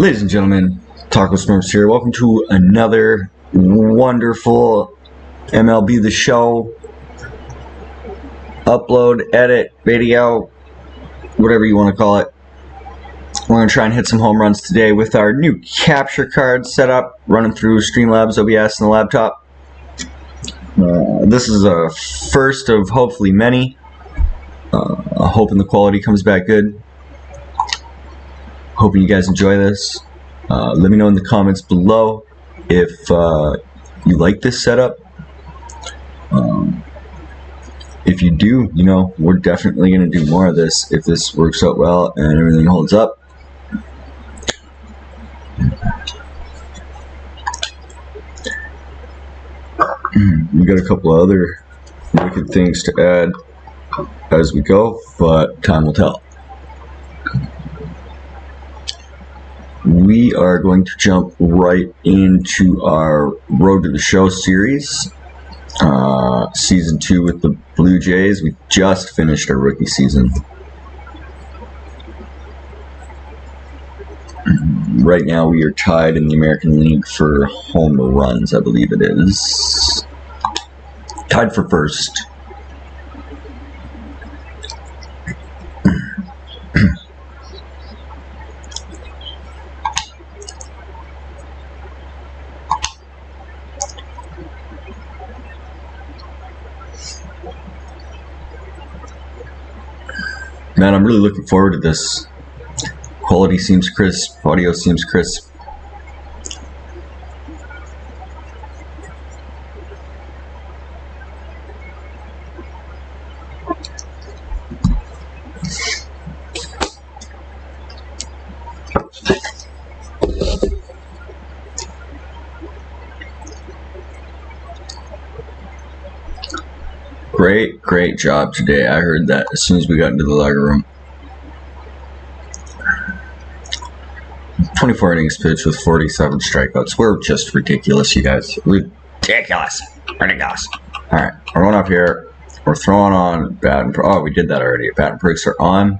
Ladies and gentlemen, Taco Smurfs here. Welcome to another wonderful MLB The Show upload, edit, video, whatever you want to call it. We're going to try and hit some home runs today with our new capture card setup, running through Streamlabs OBS on the laptop. Uh, this is a first of hopefully many. Uh, hoping the quality comes back good. Hoping you guys enjoy this. Uh, let me know in the comments below if uh, you like this setup. Um, if you do, you know, we're definitely going to do more of this if this works out well and everything holds up. we got a couple other wicked things to add as we go, but time will tell. We are going to jump right into our Road to the Show series, uh, season two with the Blue Jays. We just finished our rookie season. Right now, we are tied in the American League for home runs, I believe it is. Tied for first. Man, I'm really looking forward to this. Quality seems crisp, audio seems crisp. Great, great job today. I heard that as soon as we got into the locker room. 24 innings pitched with 47 strikeouts. We're just ridiculous, you guys. Ridiculous. Ridiculous. All right, we're going up here. We're throwing on bat and oh, we did that already. Bat and breaks are on.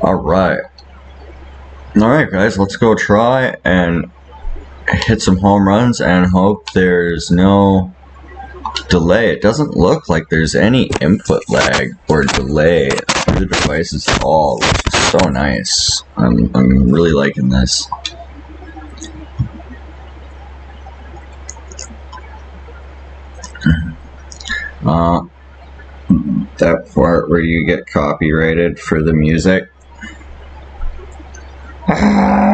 All right. All right, guys, let's go try and hit some home runs and hope there's no delay. It doesn't look like there's any input lag or delay the devices at all, which is so nice. I'm, I'm really liking this. Uh, that part where you get copyrighted for the music.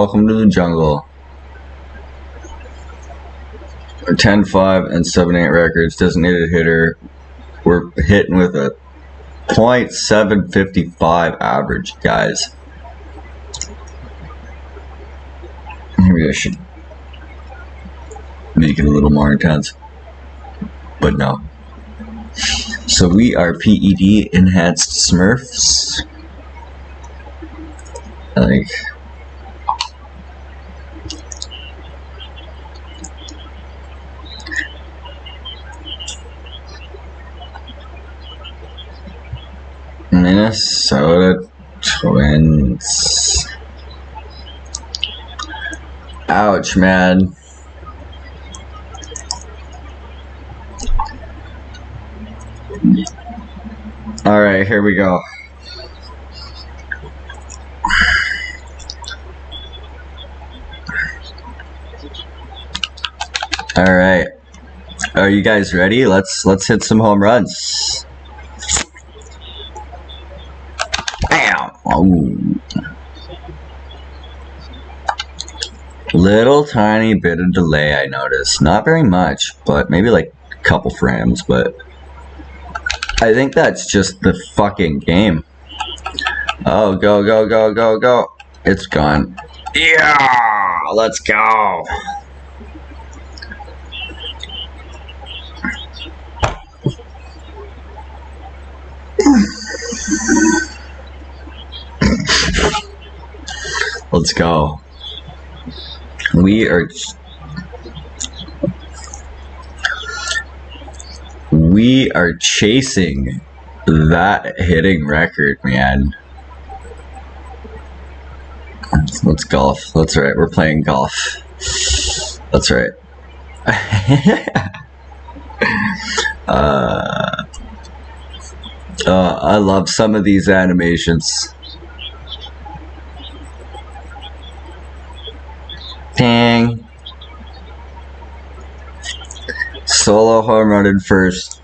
Welcome to the jungle. 10 5 and 7 8 records, designated hitter. We're hitting with a .755 average, guys. Maybe I should make it a little more intense. But no. So we are PED enhanced Smurfs. Like Minnesota Twins. Ouch, man. All right, here we go. All right. Are you guys ready? Let's let's hit some home runs. Bam! Little tiny bit of delay I noticed. Not very much, but maybe like a couple frames, but I think that's just the fucking game. Oh, go, go, go, go, go. It's gone. Yeah! Let's go! Let's go. We are we are chasing that hitting record, man. Let's golf. That's right. We're playing golf. That's right. uh, uh, I love some of these animations. Dang. Solo home run in first.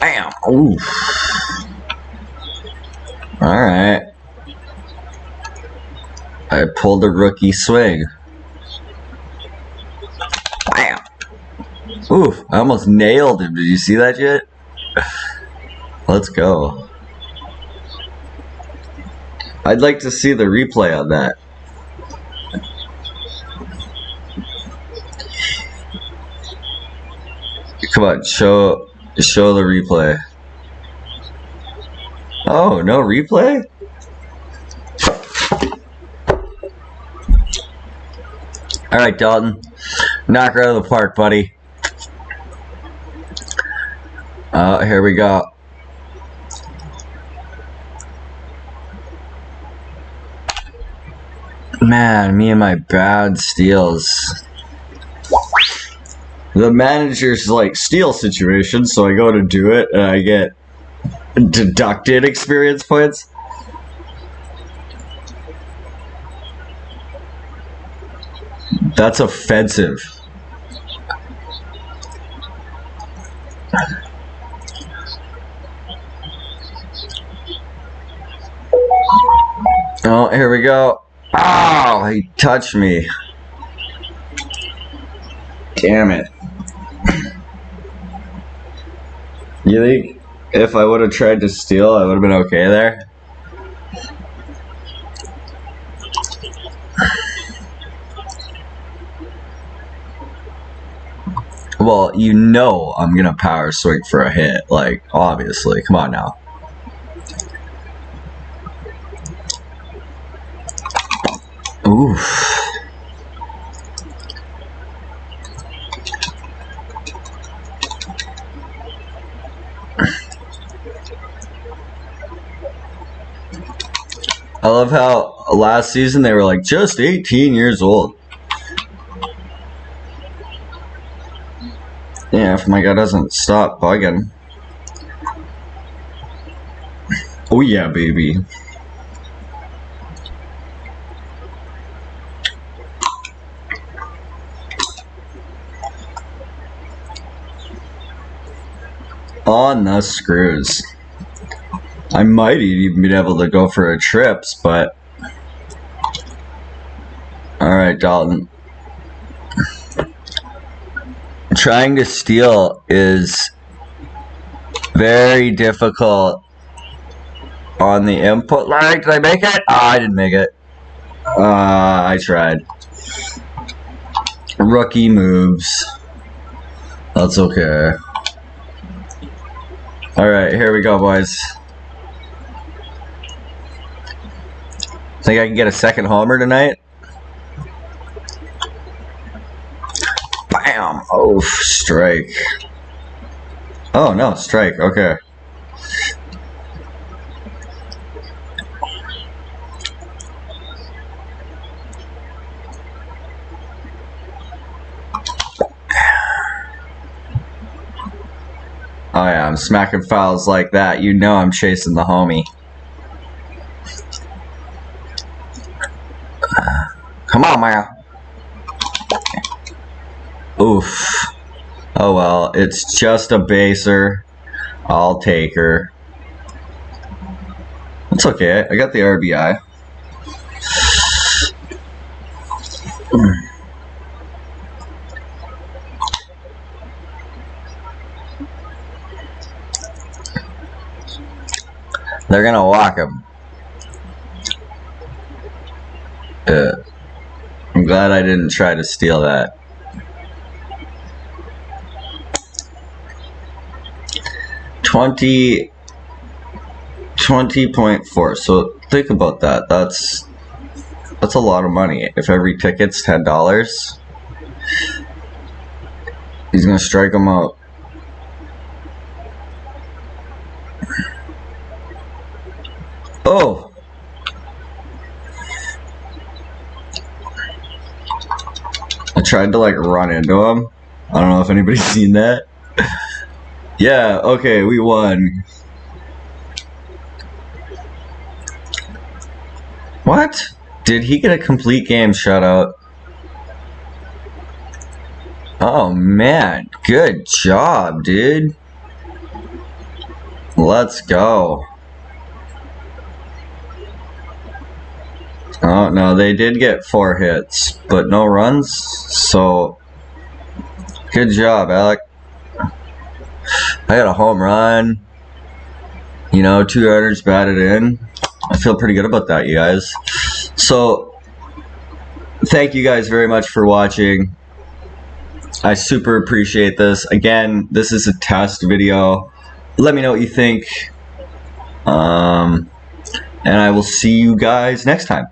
Bam! Oof. Alright. I pulled a rookie swing. Bam! Oof, I almost nailed him. Did you see that yet? Let's go. I'd like to see the replay on that. Come on, show show the replay. Oh, no replay? All right, Dalton. Knock her out of the park, buddy. Uh, here we go. Man, me and my bad steals. The manager's like steal situation, so I go to do it and I get deducted experience points. That's offensive. Oh, here we go. Oh, he touched me. Damn it. You think if I would have tried to steal, I would have been okay there? Well, you know I'm gonna power swing for a hit, like, obviously. Come on now. Oof. I love how last season they were like just 18 years old. Yeah, if my guy doesn't stop bugging. Oh yeah, baby. On the screws. I might even be able to go for a trips, but... Alright, Dalton. Trying to steal is very difficult on the input line. Did I make it? Oh, I didn't make it. Uh, I tried. Rookie moves. That's okay. Alright, here we go, boys. Think I can get a second homer tonight? Bam! Oh, strike. Oh, no, strike. Okay. Oh yeah, I'm smacking fouls like that. You know I'm chasing the homie. Uh, come on, man. Oof. Oh well, it's just a baser. I'll take her. It's okay. I got the RBI. They're gonna lock him. Uh. I'm glad I didn't try to steal that. Twenty 20.4. So think about that. That's that's a lot of money. If every ticket's $10, he's going to strike them out. Oh. I tried to like run into him. I don't know if anybody's seen that. yeah, okay, we won. What? Did he get a complete game shutout? Oh man, good job, dude. Let's go. Oh, no, they did get four hits, but no runs, so good job, Alec. I got a home run, you know, two yarders batted in. I feel pretty good about that, you guys. So, thank you guys very much for watching. I super appreciate this. Again, this is a test video. Let me know what you think. Um, and I will see you guys next time.